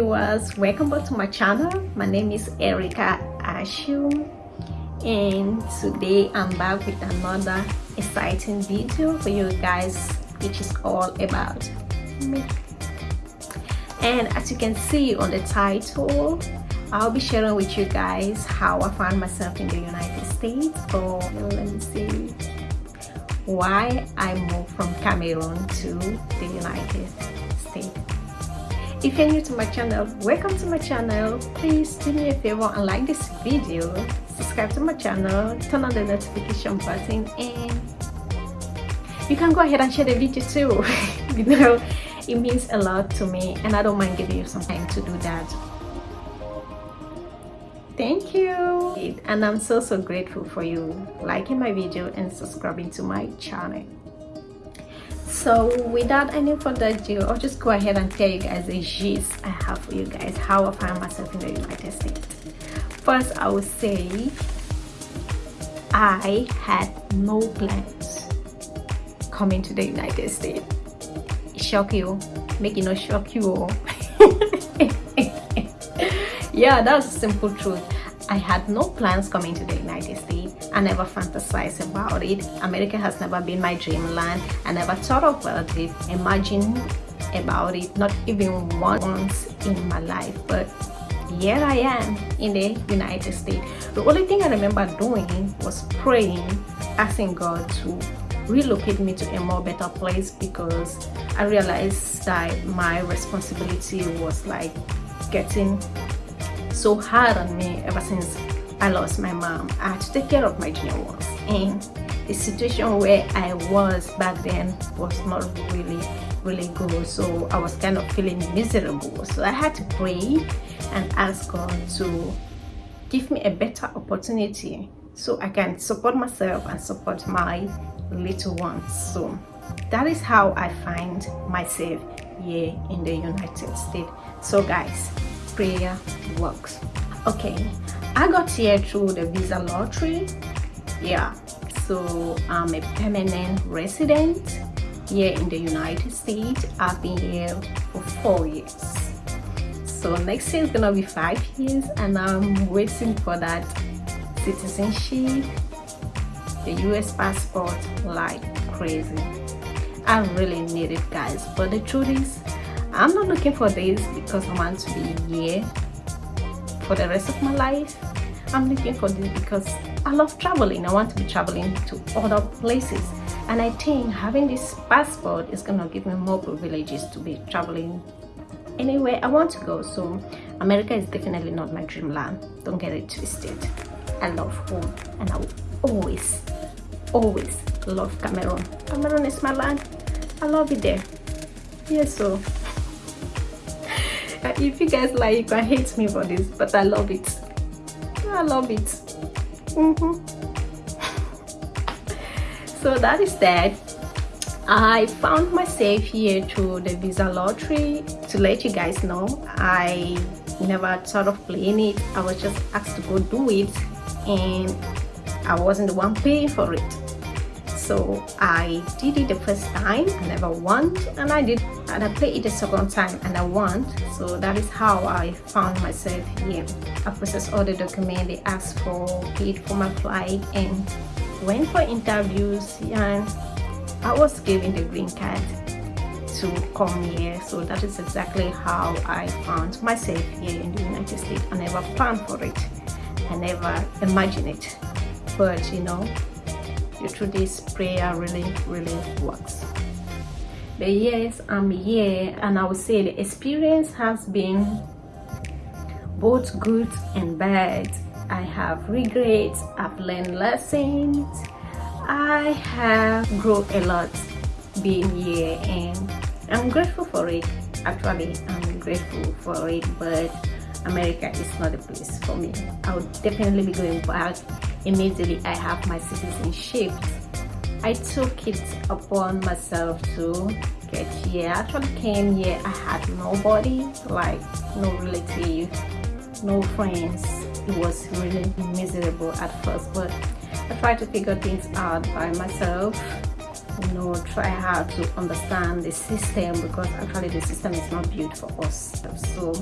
welcome back to my channel. My name is Erica Ashu and today I'm back with another exciting video for you guys which is all about me. And as you can see on the title I'll be sharing with you guys how I found myself in the United States or let me see why I moved from Cameroon to the United States if you're new to my channel welcome to my channel. Please do me a favor and like this video. Subscribe to my channel turn on the notification button and you can go ahead and share the video too. You know it means a lot to me and i don't mind giving you some time to do that. Thank you. And i'm so so grateful for you liking my video and subscribing to my channel so without any further ado i'll just go ahead and tell you guys the gist i have for you guys how i find myself in the united states. First i would say i had no plans coming to the united states. Shock you make it not shock you yeah that's simple truth. I had no plans coming to the United States. I never fantasized about it. America has never been my dreamland. I never thought about it, imagine about it, not even once in my life. But here I am in the United States. The only thing I remember doing was praying, asking God to relocate me to a more better place because I realized that my responsibility was like getting so hard on me ever since I lost my mom. I had to take care of my junior ones. And the situation where I was back then was not really really good. So I was kind of feeling miserable. So I had to pray and ask God to give me a better opportunity so I can support myself and support my little ones. So that is how I find myself here in the United States. So guys prayer works. Okay i got here through the visa lottery yeah. So i'm a permanent resident here in the united states. I've been here for four years. So next year is gonna be five years and i'm waiting for that citizenship. The u.s passport like crazy. I really need it guys. But the truth is I'm not looking for this because I want to be here for the rest of my life. I'm looking for this because I love traveling. I want to be traveling to other places. And I think having this passport is to give me more privileges to be traveling anywhere I want to go. So America is definitely not my dreamland. Don't get it twisted. I love home and I will always, always love Cameroon. Cameroon is my land. I love it there. Yes, so if you guys like you can hate me for this but i love it. I love it. Mm -hmm. so that is that. I found myself here through the visa lottery to let you guys know. I never thought of playing it. I was just asked to go do it and i wasn't the one paying for it. So i did it the first time i never won and i did and i played it the second time and i won. So that is how i found myself here. I processed all the documents they asked for paid for my flight and went for interviews and i was given the green card to come here. So that is exactly how i found myself here in the united states. I never planned for it. I never imagined it. But you know through this prayer really really works yes i'm here and i would say the experience has been both good and bad. I have regrets i've learned lessons. I have grown a lot being here and i'm grateful for it. Actually i'm grateful for it but america is not a place for me. I would definitely be going back. Immediately I have my citizenship. I took it upon myself to get here. I actually came here, I had nobody, like no relative, no friends. It was really miserable at first, but I tried to figure things out by myself you know try hard to understand the system because actually the system is not built for us so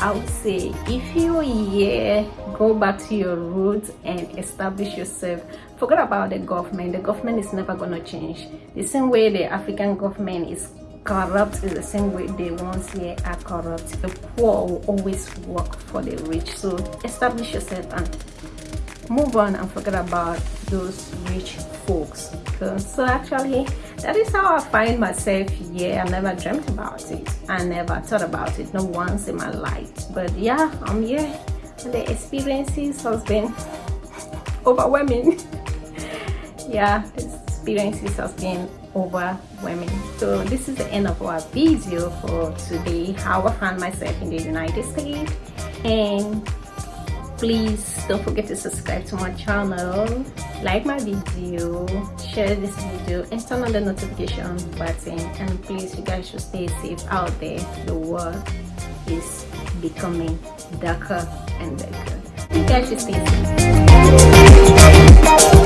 I would say if you're here, go back to your roots and establish yourself. Forget about the government. The government is never to change. The same way the African government is corrupt is the same way the ones here are corrupt. The poor will always work for the rich. So establish yourself and move on and forget about those rich folks. So actually, that is how I find myself here. I never dreamt about it. I never thought about it, not once in my life. But yeah, I'm here. And the experiences has been overwhelming. yeah, the experiences has been overwhelming. So this is the end of our video for today, how I found myself in the United States. And please don't forget to subscribe to my channel like my video share this video and turn on the notification button. And please you guys should stay safe out there. The world is becoming darker and darker. You guys should stay safe